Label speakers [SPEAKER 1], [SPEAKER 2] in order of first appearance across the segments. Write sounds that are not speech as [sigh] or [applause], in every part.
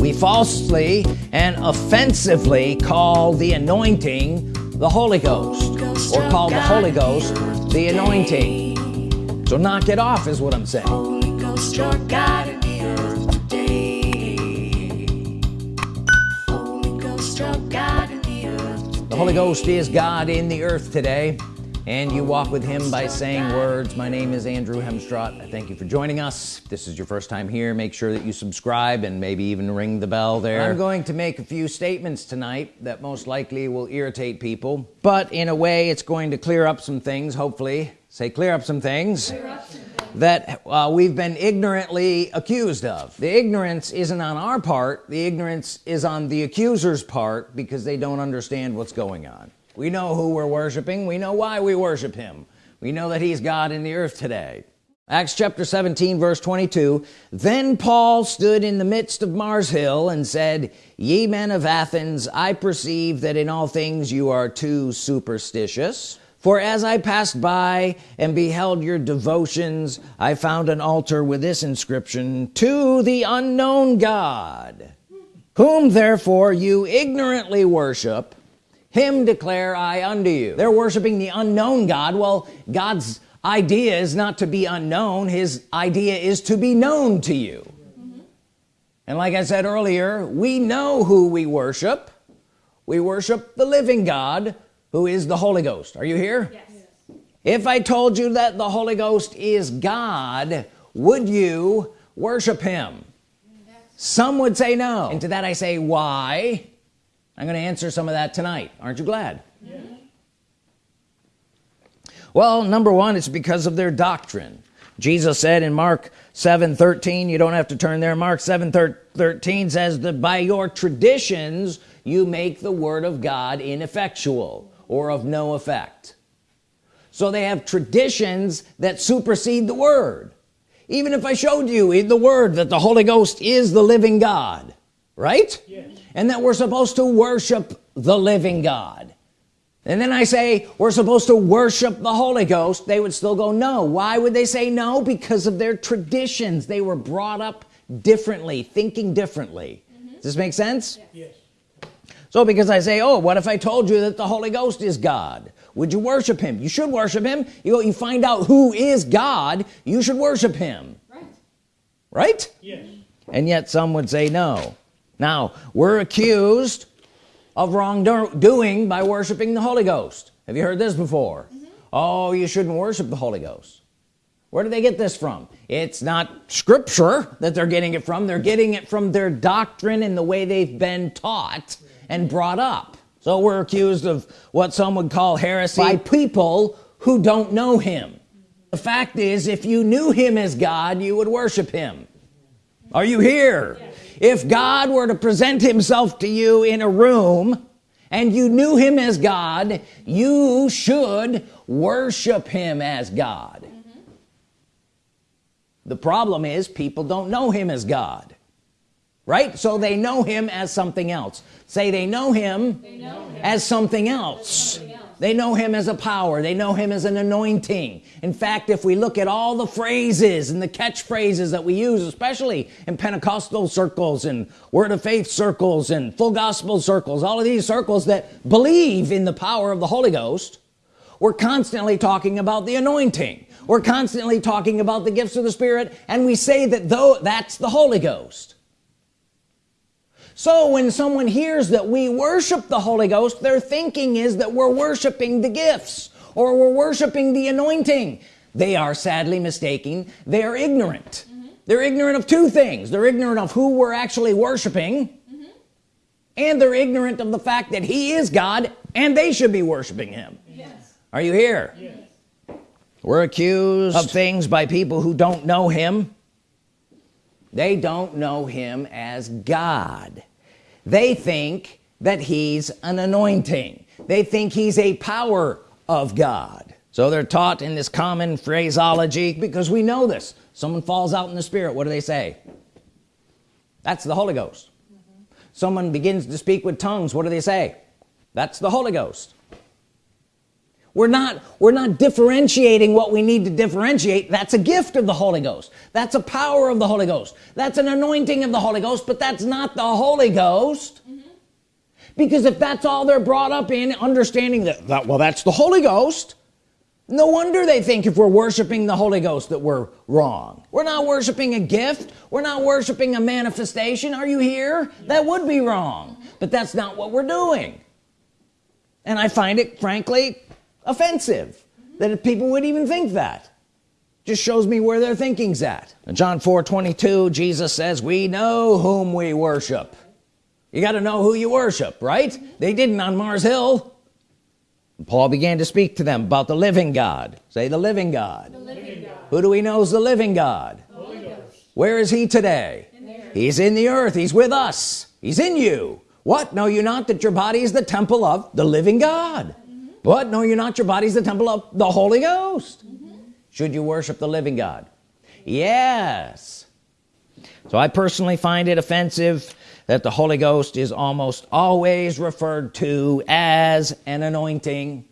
[SPEAKER 1] we falsely and offensively call the anointing the Holy Ghost or call the Holy Ghost the anointing. So knock it off is what I'm saying. The Holy Ghost is God in the earth today and you walk with him by saying words. My name is Andrew Hemstrott I thank you for joining us. If this is your first time here. Make sure that you subscribe and maybe even ring the bell there. I'm going to make a few statements tonight that most likely will irritate people but in a way it's going to clear up some things hopefully. Say clear up some things, up some things. that uh, we've been ignorantly accused of. The ignorance isn't on our part. The ignorance is on the accuser's part because they don't understand what's going on we know who we're worshiping. We know why we worship him. We know that he's God in the earth today. Acts chapter 17 verse 22 then Paul stood in the midst of Mars Hill and said ye men of Athens I perceive that in all things you are too superstitious. For as I passed by and beheld your devotions I found an altar with this inscription to the unknown God whom therefore you ignorantly worship him declare I unto you. They're worshiping the unknown God well God's idea is not to be unknown. His idea is to be known to you. Mm -hmm. and like I said earlier we know who we worship. We worship the living God who is the Holy Ghost. Are you here? Yes. if I told you that the Holy Ghost is God would you worship him? Yes. some would say no. And to that I say why I'm gonna answer some of that tonight. Aren't you glad? Yeah. well number one it's because of their doctrine. Jesus said in Mark 7 13 you don't have to turn there Mark 7 13 says that by your traditions you make the Word of God ineffectual or of no effect. So they have traditions that supersede the Word. Even if I showed you in the Word that the Holy Ghost is the living God right? Yes. and that we're supposed to worship the living God. And then I say we're supposed to worship the Holy Ghost. They would still go no. Why would they say no? Because of their traditions. They were brought up differently thinking differently. Mm -hmm. does this make sense? Yes. so because I say oh what if I told you that the Holy Ghost is God? Would you worship him? You should worship him. You go you find out who is God you should worship him. Right. Right? Yes. And yet some would say no now we're accused of wrongdoing by worshiping the Holy Ghost. Have you heard this before? Mm -hmm. oh you shouldn't worship the Holy Ghost. Where do they get this from? It's not scripture that they're getting it from. They're getting it from their doctrine and the way they've been taught and brought up. So we're accused of what some would call heresy by people who don't know him. The fact is if you knew him as God you would worship him. Are you here? Yes if God were to present himself to you in a room and you knew him as God you should worship him as God mm -hmm. the problem is people don't know him as God right so they know him as something else say they know him, they know him. as something else, something else they know him as a power. They know him as an anointing. In fact if we look at all the phrases and the catchphrases that we use especially in Pentecostal circles and word of faith circles and full gospel circles all of these circles that believe in the power of the Holy Ghost we're constantly talking about the anointing. We're constantly talking about the gifts of the Spirit and we say that though that's the Holy Ghost so when someone hears that we worship the Holy Ghost their thinking is that we're worshiping the gifts or we're worshiping the anointing they are sadly mistaken they are ignorant mm -hmm. they're ignorant of two things they're ignorant of who we're actually worshiping mm -hmm. and they're ignorant of the fact that he is God and they should be worshiping him yes. are you here yes. we're accused of things by people who don't know him they don't know him as God they think that he's an anointing. They think he's a power of God. So they're taught in this common phraseology because we know this. Someone falls out in the spirit what do they say? That's the Holy Ghost. Mm -hmm. someone begins to speak with tongues what do they say? That's the Holy Ghost we're not we're not differentiating what we need to differentiate. That's a gift of the Holy Ghost. That's a power of the Holy Ghost. That's an anointing of the Holy Ghost but that's not the Holy Ghost. Mm -hmm. because if that's all they're brought up in understanding that, that well that's the Holy Ghost no wonder they think if we're worshiping the Holy Ghost that we're wrong. We're not worshiping a gift. We're not worshiping a manifestation. Are you here? That would be wrong. But that's not what we're doing. And I find it frankly offensive that people would even think that. Just shows me where their thinking's at. In John 4 22 Jesus says we know whom we worship. You got to know who you worship right? They didn't on Mars Hill. Paul began to speak to them about the living God. Say the living God, the living God. who do we know is the living God? Where is he today? In he's in the earth. He's with us. He's in you. What? Know you not that your body is the temple of the living God mm -hmm. what? Know you not. Your body's the temple of the Holy Ghost. Mm -hmm. should you worship the living God? Yes. So I personally find it offensive that the Holy Ghost is almost always referred to as an anointing.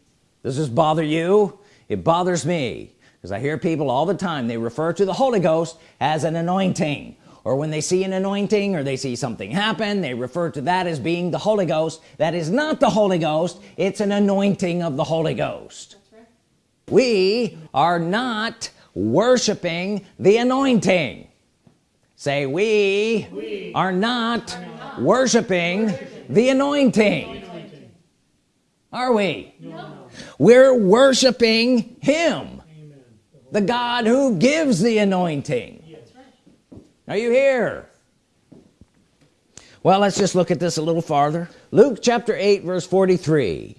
[SPEAKER 1] Does this bother you? It bothers me because I hear people all the time they refer to the Holy Ghost as an anointing or when they see an anointing or they see something happen they refer to that as being the Holy Ghost that is not the Holy Ghost it's an anointing of the Holy Ghost right. we are not worshiping the anointing say we, we are, not are not worshiping, worshiping the anointing. anointing are we no. we're worshiping him Amen. the God who gives the anointing are you here? Well let's just look at this a little farther. Luke chapter 8 verse 43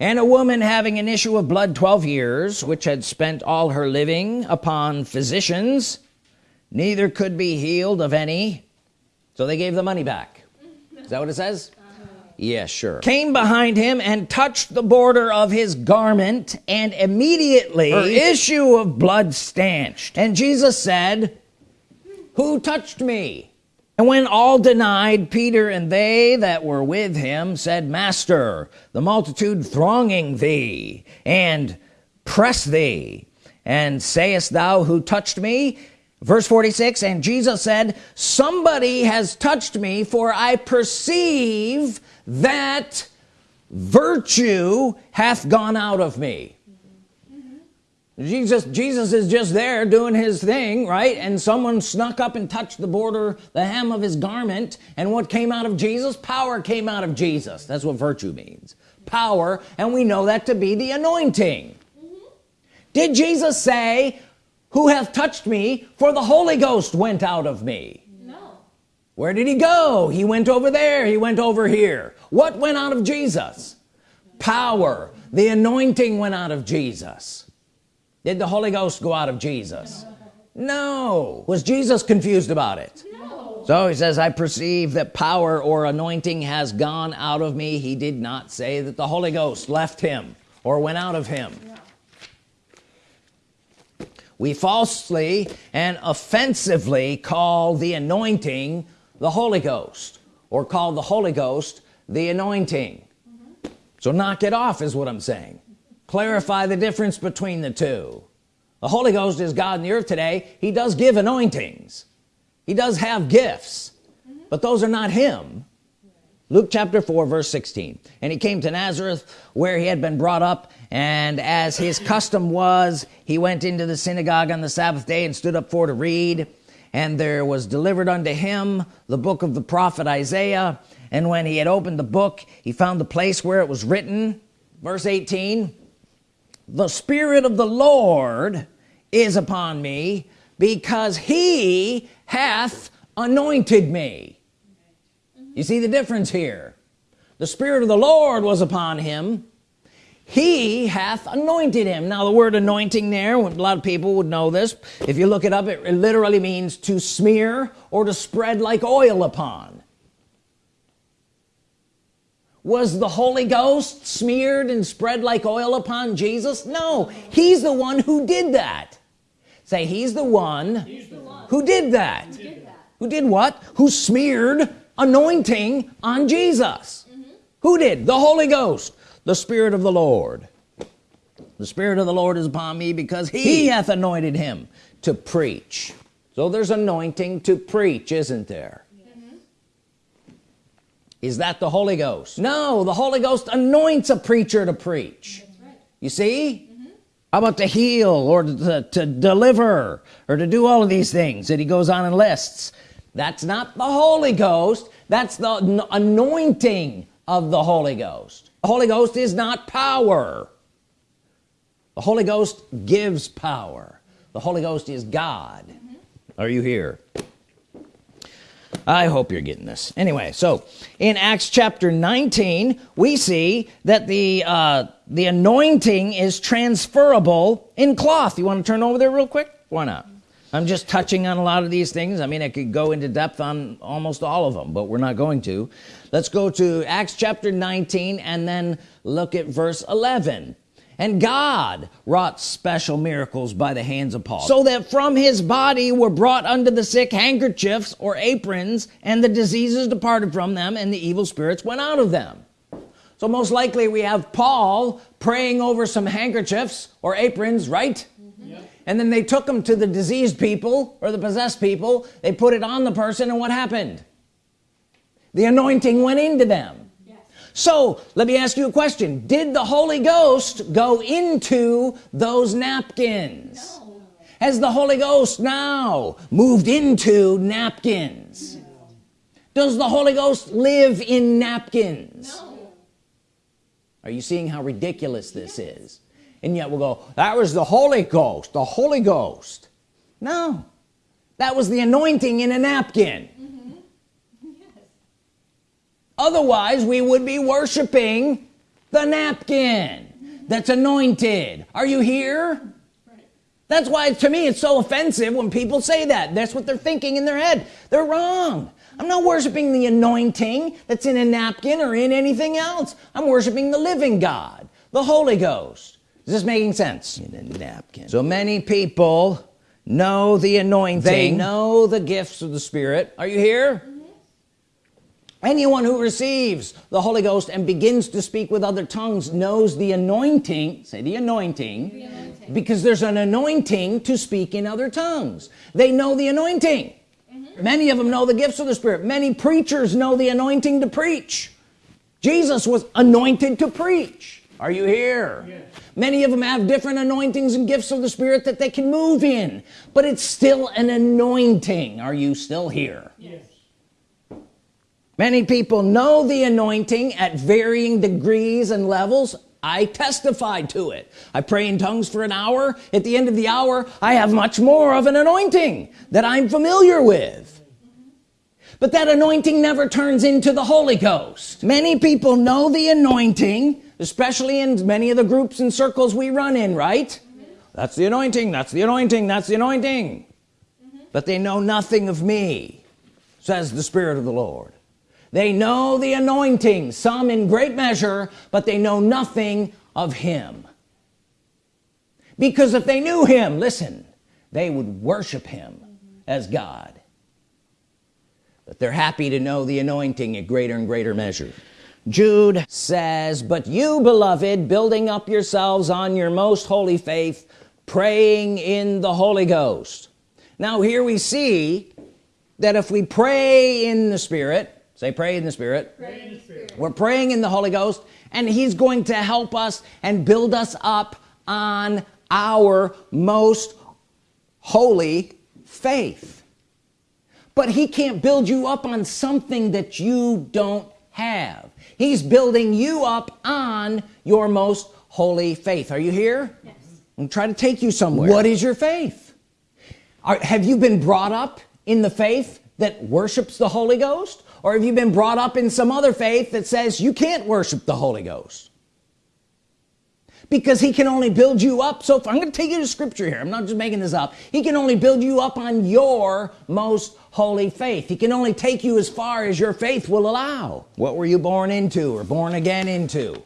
[SPEAKER 1] and a woman having an issue of blood 12 years which had spent all her living upon physicians neither could be healed of any. So they gave the money back. Is that what it says? Uh-huh. Yes sure. Came behind him and touched the border of his garment and immediately her issue of blood stanched. And Jesus said who touched me? And when all denied Peter and they that were with him said master the multitude thronging thee and press thee. And sayest thou who touched me? Verse 46 and Jesus said somebody has touched me for I perceive that virtue hath gone out of me Jesus Jesus is just there doing his thing right? And someone snuck up and touched the border the hem of his garment and what came out of Jesus? Power came out of Jesus. That's what virtue means. Power and we know that to be the anointing. Mm -hmm. did Jesus say who hath touched me for the Holy Ghost went out of me? No. Where did he go? He went over there. He went over here. What went out of Jesus? Power. The anointing went out of Jesus did the Holy Ghost go out of Jesus? No. Was Jesus confused about it? No. so he says I perceive that power or anointing has gone out of me. He did not say that the Holy Ghost left him or went out of him. We falsely and offensively call the anointing the Holy Ghost or call the Holy Ghost the anointing. Mm -hmm. so knock it off is what I'm saying clarify the difference between the two. The Holy Ghost is God in the earth today. He does give anointings. He does have gifts but those are not him. Luke chapter 4 verse 16 and he came to Nazareth where he had been brought up and as his custom was he went into the synagogue on the Sabbath day and stood up for to read. And there was delivered unto him the book of the prophet Isaiah. And when he had opened the book he found the place where it was written. Verse 18 the Spirit of the Lord is upon me because he hath anointed me. You see the difference here. The Spirit of the Lord was upon him. He hath anointed him. Now the word anointing there a lot of people would know this. If you look it up it literally means to smear or to spread like oil upon was the Holy Ghost smeared and spread like oil upon Jesus? No. He's the one who did that. Say he's the one, he's the one. Who, did that. who did that who did what? Who smeared anointing on Jesus. Mm -hmm. who did? The Holy Ghost. The Spirit of the Lord. The Spirit of the Lord is upon me because he, he. hath anointed him to preach. So there's anointing to preach isn't there is that the Holy Ghost? No the Holy Ghost anoints a preacher to preach. Right. you see? How about to heal or to, to deliver or to do all of these things that he goes on and lists? That's not the Holy Ghost. That's the anointing of the Holy Ghost. The Holy Ghost is not power. The Holy Ghost gives power. The Holy Ghost is God. Mm -hmm. are you here I hope you're getting this. Anyway so in Acts chapter 19 we see that the uh, the anointing is transferable in cloth. You want to turn over there real quick? Why not? I'm just touching on a lot of these things. I mean I could go into depth on almost all of them but we're not going to. Let's go to Acts chapter 19 and then look at verse 11 and God wrought special miracles by the hands of Paul. So that from his body were brought unto the sick handkerchiefs or aprons and the diseases departed from them and the evil spirits went out of them. So most likely we have Paul praying over some handkerchiefs or aprons right? Mm-hmm. And then they took them to the diseased people or the possessed people. They put it on the person and what happened? The anointing went into them. yes. So let me ask you a question did the Holy Ghost go into those napkins no. has the Holy Ghost now moved into napkins no. does the Holy Ghost live in napkins no. are you seeing how ridiculous this yes. is and yet we'll go that was the Holy Ghost the Holy Ghost no that was the anointing in a napkin. Otherwise we would be worshiping the napkin that's anointed. Are you here? That's why to me it's so offensive when people say that. That's what they're thinking in their head. They're wrong. I'm not worshiping the anointing that's in a napkin or in anything else. I'm worshiping the living God the Holy Ghost. Is this making sense? In a napkin. So many people know the anointing. They know the gifts of the Spirit. Are you here. Anyone who receives the Holy Ghost and begins to speak with other tongues knows the anointing say the anointing, the anointing. because there's an anointing to speak in other tongues. They know the anointing. Mm -hmm. many of them know the gifts of the Spirit. Many preachers know the anointing to preach. Jesus was anointed to preach. Are you here? Yes. many of them have different anointings and gifts of the Spirit that they can move in but it's still an anointing. Are you still here? Yes many people know the anointing at varying degrees and levels. I testify to it. I pray in tongues for an hour. At the end of the hour I have much more of an anointing that I'm familiar with. But that anointing never turns into the Holy Ghost. Many people know the anointing especially in many of the groups and circles we run in right? That's the anointing that's the anointing that's the anointing. Mm -hmm. but they know nothing of me says the Spirit of the Lord they know the anointing some in great measure but they know nothing of him. Because if they knew him listen they would worship him as God. But they're happy to know the anointing at greater and greater measure. Jude says but you beloved building up yourselves on your most holy faith praying in the Holy Ghost. Now here we see that if we pray in the Spirit say pray in the Spirit, pray in the Spirit. we're praying in the Holy Ghost and he's going to help us and build us up on our most holy faith. But he can't build you up on something that you don't have. He's building you up on your most holy faith. Are you here? Yes. I'm trying to take you somewhere. What is your faith? Are, have you been brought up in the faith that worships the Holy Ghost or have you been brought up in some other faith that says you can't worship the Holy Ghost? Because he can only build you up. So far. I'm going to take you to scripture here I'm not just making this up. He can only build you up on your most holy faith. He can only take you as far as your faith will allow. What were you born into or born again into?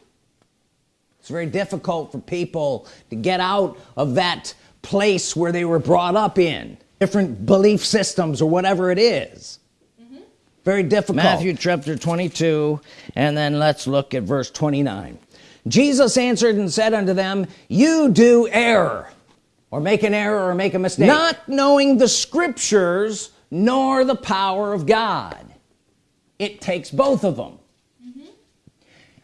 [SPEAKER 1] It's very difficult for people to get out of that place where they were brought up in. Different belief systems or whatever it is. Very difficult. Matthew chapter 22 and then let's look at verse 29 Jesus answered and said unto them you do err or make an error or make a mistake. Not knowing the scriptures nor the power of God. It takes both of them. Mm-hmm.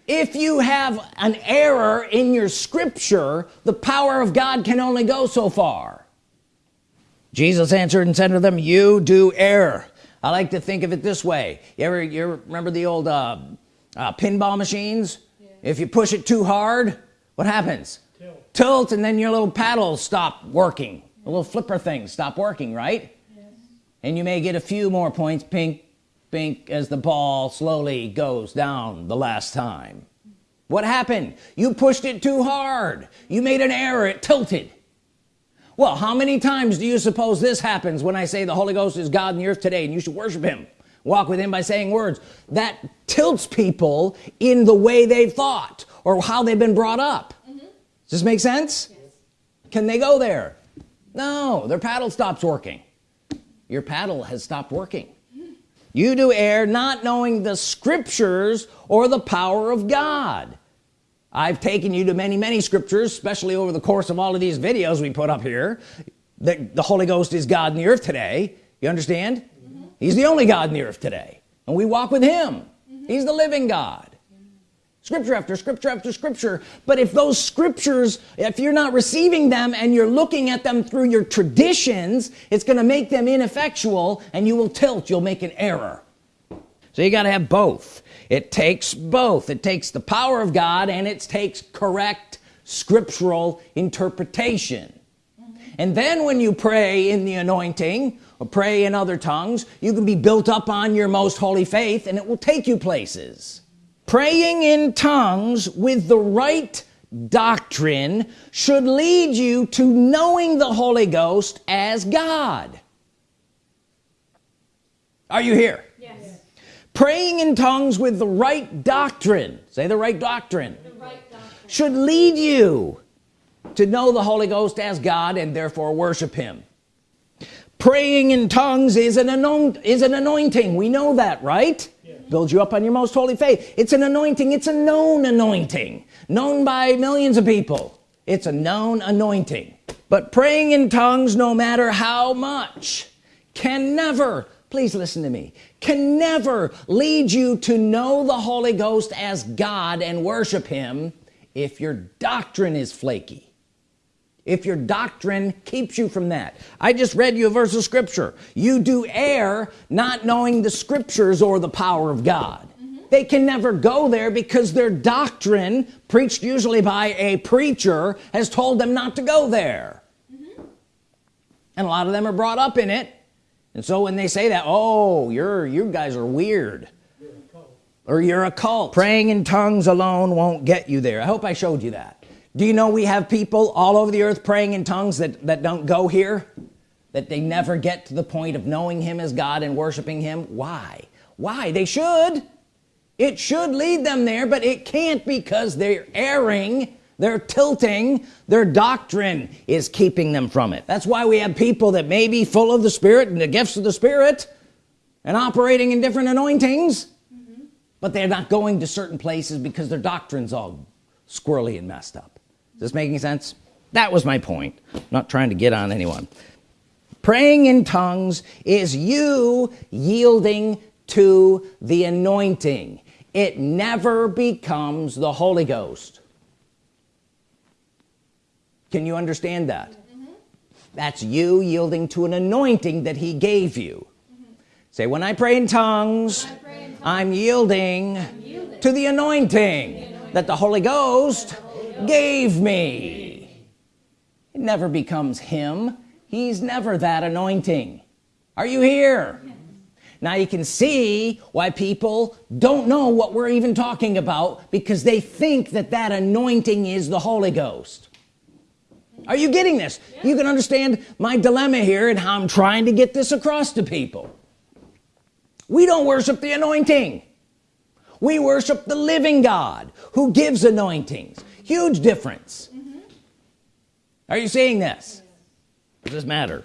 [SPEAKER 1] If you have an error in your scripture the power of God can only go so far. Jesus answered and said to them you do err I like to think of it this way. You ever you remember the old uh, uh, pinball machines? Yeah. if you push it too hard what happens? Tilt. tilt and then your little paddles stop working. The little flipper things stop working right? Yes. and you may get a few more points. Pink pink as the ball slowly goes down the last time. What happened? You pushed it too hard. You made an error. It tilted well how many times do you suppose this happens when I say the Holy Ghost is God in the earth today and you should worship him? Walk with him by saying words. That tilts people in the way they've thought or how they've been brought up. Mm -hmm. does this make sense? Yes. can they go there? No their paddle stops working. Your paddle has stopped working. You do err not knowing the scriptures or the power of God I've taken you to many many scriptures especially over the course of all of these videos we put up here that the Holy Ghost is God in the earth today. You understand? Mm -hmm. he's the only God in the earth today and we walk with him. Mm -hmm. he's the living God. Scripture after scripture after scripture. But if those scriptures if you're not receiving them and you're looking at them through your traditions it's gonna make them ineffectual and you will tilt. You'll make an error so you got to have both. It takes both. It takes the power of God and it takes correct scriptural interpretation. And then when you pray in the anointing or pray in other tongues you can be built up on your most holy faith and it will take you places. Praying in tongues with the right doctrine should lead you to knowing the Holy Ghost as God. Are you here praying in tongues with the right doctrine. Say the right doctrine, the right doctrine. should lead you to know the Holy Ghost as God and therefore worship him. Praying in tongues is an anoint is an anointing. We know that right? Yeah. builds you up on your most holy faith. It's an anointing. It's a known anointing. Known by millions of people. It's a known anointing. But praying in tongues no matter how much can never please listen to me. Can never lead you to know the Holy Ghost as God and worship him if your doctrine is flaky. If your doctrine keeps you from that. I just read you a verse of scripture. You do err not knowing the scriptures or the power of God. Mm -hmm. they can never go there because their doctrine preached usually by a preacher has told them not to go there. Mm -hmm. and a lot of them are brought up in it and so when they say that oh you're you guys are weird. Or you're a cult. Praying in tongues alone won't get you there. I hope I showed you that. Do you know we have people all over the earth praying in tongues that that don't go here? That they never get to the point of knowing him as God and worshiping him? Why? Why? They should. It should lead them there but it can't because they're erring they're tilting their doctrine is keeping them from it. That's why we have people that may be full of the Spirit and the gifts of the Spirit and operating in different anointings mm -hmm. but they're not going to certain places because their doctrine's all squirrely and messed up. Is this making sense? That was my point. I'm not trying to get on anyone. Praying in tongues is you yielding to the anointing. It never becomes the Holy Ghost can you understand that? Mm -hmm. that's you yielding to an anointing that he gave you. Mm -hmm. say when I pray in tongues, pray in tongues I'm, yielding I'm yielding to the anointing, the anointing that the Holy Ghost, the Holy Ghost gave me. It never becomes him. He's never that anointing. Are you here? Now you can see why people don't know what we're even talking about because they think that that anointing is the Holy Ghost are you getting this? Yeah. you can understand my dilemma here and how I'm trying to get this across to people. We don't worship the anointing. We worship the living God who gives anointings. Huge difference. Mm -hmm. are you seeing this? Does this matter?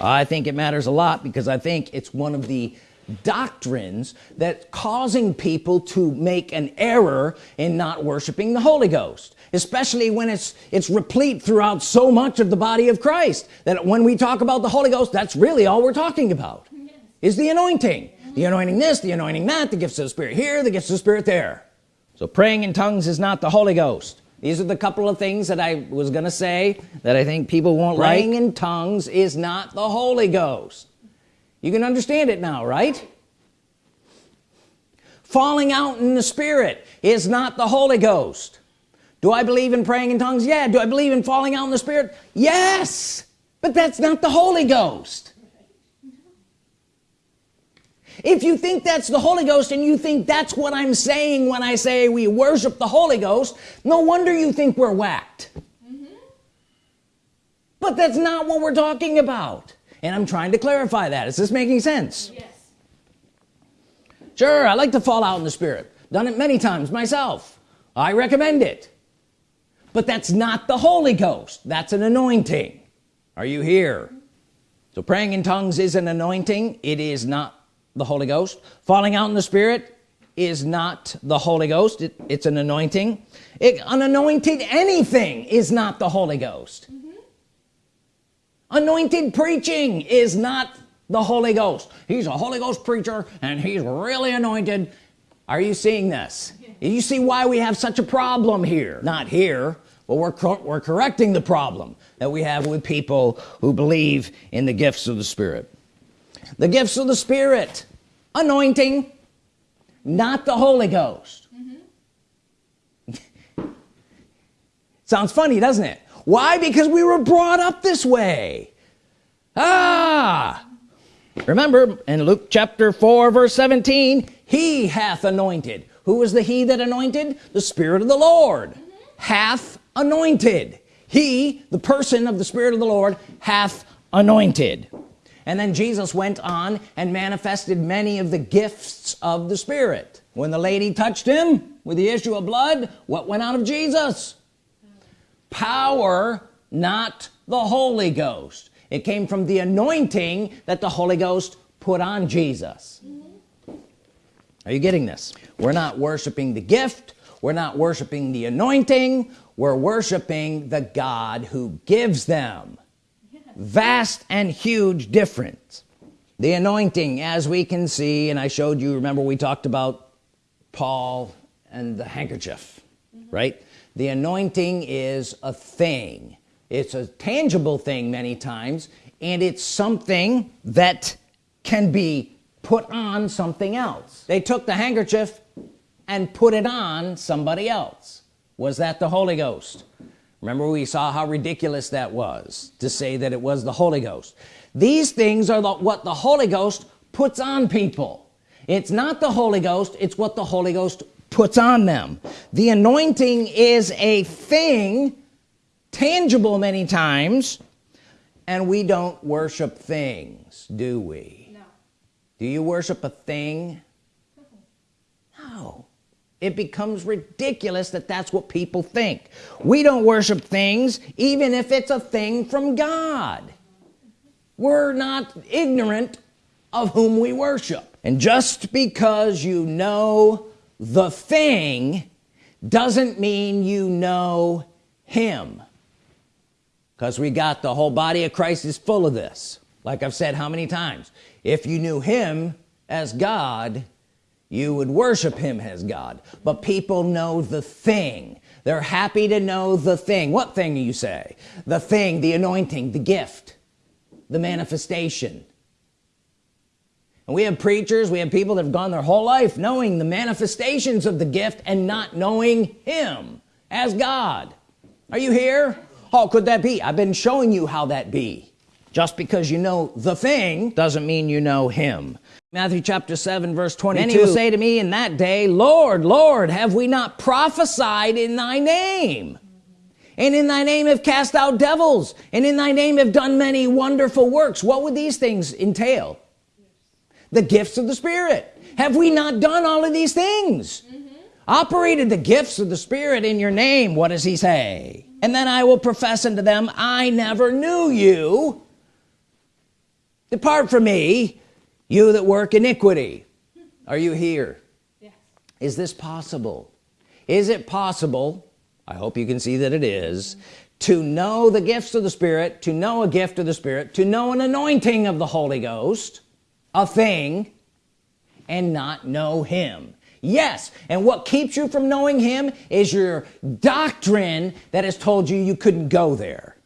[SPEAKER 1] I think it matters a lot because I think it's one of the doctrines that causing people to make an error in not worshiping the Holy Ghost especially when it's it's replete throughout so much of the body of Christ that when we talk about the Holy Ghost that's really all we're talking about. Yes. is the anointing. The anointing this the anointing that the gifts of the Spirit here the gifts of the Spirit there. So praying in tongues is not the Holy Ghost. These are the couple of things that I was gonna say that I think people won't praying like. in tongues is not the Holy Ghost you can understand it now right? Falling out in the Spirit is not the Holy Ghost. Do I believe in praying in tongues? Yeah. Do I believe in falling out in the Spirit? Yes. But that's not the Holy Ghost. If you think that's the Holy Ghost and you think that's what I'm saying when I say we worship the Holy Ghost no wonder you think we're whacked. Mm -hmm. but that's not what we're talking about and I'm trying to clarify that. Is this making sense? Yes. Sure I like to fall out in the Spirit. Done it many times myself. I recommend it. But that's not the Holy Ghost. That's an anointing. Are you here? So praying in tongues is an anointing. It is not the Holy Ghost. Falling out in the Spirit is not the Holy Ghost. It, it's an anointing. It, an anointed anything is not the Holy Ghost. Mm -hmm. Anointed preaching is not the Holy Ghost. He's a Holy Ghost preacher and he's really anointed. Are you seeing this? You see why we have such a problem here? Not here but we're, we're correcting the problem that we have with people who believe in the gifts of the Spirit. The gifts of the Spirit. Anointing. Not the Holy Ghost. Mm -hmm. [laughs] sounds funny doesn't it why? Because we were brought up this way. Ah! Remember in Luke chapter 4 verse 17 he hath anointed. Who was the he that anointed? The Spirit of the Lord. Hath anointed. He the person of the Spirit of the Lord hath anointed. And then Jesus went on and manifested many of the gifts of the Spirit. When the lady touched him with the issue of blood what went out of Jesus power not the Holy Ghost. It came from the anointing that the Holy Ghost put on Jesus. Are you getting this? We're not worshiping the gift. We're not worshiping the anointing. We're worshiping the God who gives them vast and huge difference. The anointing as we can see and I showed you remember we talked about Paul and the handkerchief mm -hmm. right the anointing is a thing. It's a tangible thing many times and it's something that can be put on something else. They took the handkerchief and put it on somebody else. Was that the Holy Ghost? Remember we saw how ridiculous that was to say that it was the Holy Ghost. These things are the, what the Holy Ghost puts on people. It's not the Holy Ghost it's what the Holy Ghost puts on them. The anointing is a thing tangible many times and we don't worship things do we? No. do you worship a thing? No. It becomes ridiculous that that's what people think. We don't worship things even if it's a thing from God. We're not ignorant of whom we worship. And just because you know the thing doesn't mean you know him. Because we got the whole body of Christ is full of this. Like I've said how many times if you knew him as God you would worship him as God. But people know the thing. They're happy to know the thing. What thing you say? The thing the anointing the gift the manifestation and we have preachers we have people that have gone their whole life knowing the manifestations of the gift and not knowing him as God. Are you here? How could that be? I've been showing you how that be. Just because you know the thing doesn't mean you know him. Matthew chapter 7 verse 22 Many will say to me in that day Lord Lord have we not prophesied in thy name? And in thy name have cast out devils and in thy name have done many wonderful works. What would these things entail the gifts of the Spirit. Have we not done all of these things? Mm -hmm. operated the gifts of the Spirit in your name what does he say? And then I will profess unto them I never knew you. Depart from me you that work iniquity. Are you here? Yes. is this possible? Is it possible I hope you can see that it is, to know the gifts of the Spirit to know a gift of the Spirit to know an anointing of the Holy Ghost a thing and not know him. Yes and what keeps you from knowing him is your doctrine that has told you you couldn't go there.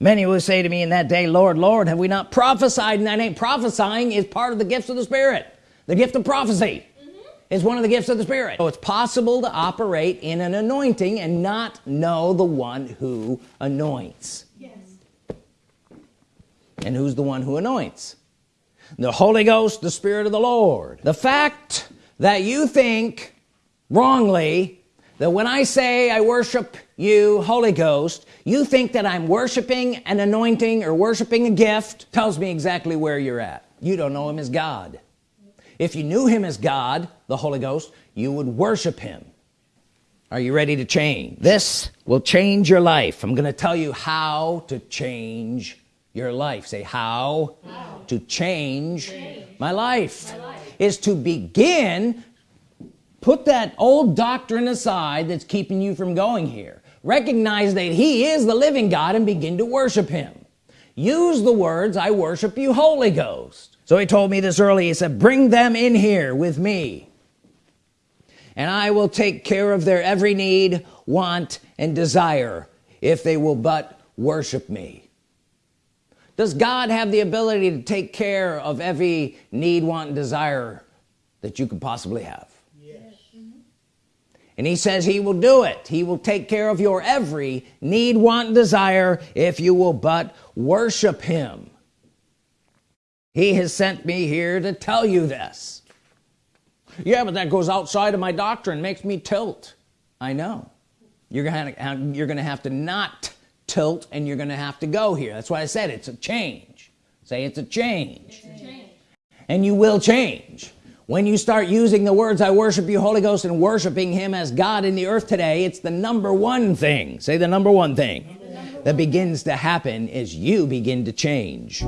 [SPEAKER 1] Many will say to me in that day Lord Lord have we not prophesied? In that name prophesying is part of the gifts of the Spirit. The gift of prophecy mm -hmm. is one of the gifts of the Spirit. So it's possible to operate in an anointing and not know the one who anoints. Yes. and who's the one who anoints the Holy Ghost the Spirit of the Lord. The fact that you think wrongly that when I say I worship you Holy Ghost you think that I'm worshiping an anointing or worshiping a gift tells me exactly where you're at. You don't know him as God. If you knew him as God the Holy Ghost you would worship him. Are you ready to change? This will change your life. I'm gonna tell you how to change your life. Say how, how? to change, change. My, life. my life. Is to begin put that old doctrine aside that's keeping you from going here. Recognize that he is the living God and begin to worship him. Use the words I worship you Holy Ghost. So he told me this early. He said bring them in here with me and I will take care of their every need want and desire if they will but worship me does God have the ability to take care of every need want and desire that you could possibly have? Yes. and he says he will do it. He will take care of your every need want desire if you will but worship him. He has sent me here to tell you this. Yeah but that goes outside of my doctrine makes me tilt. I know. You're gonna you're gonna have to not tilt and you're gonna have to go here. That's why I said it's a change. Say it's a change, it's a change. and you will change. When you start using the words I worship you Holy Ghost and worshiping him as God in the earth today it's the number one thing. Say the number one thing that begins to happen is you begin to change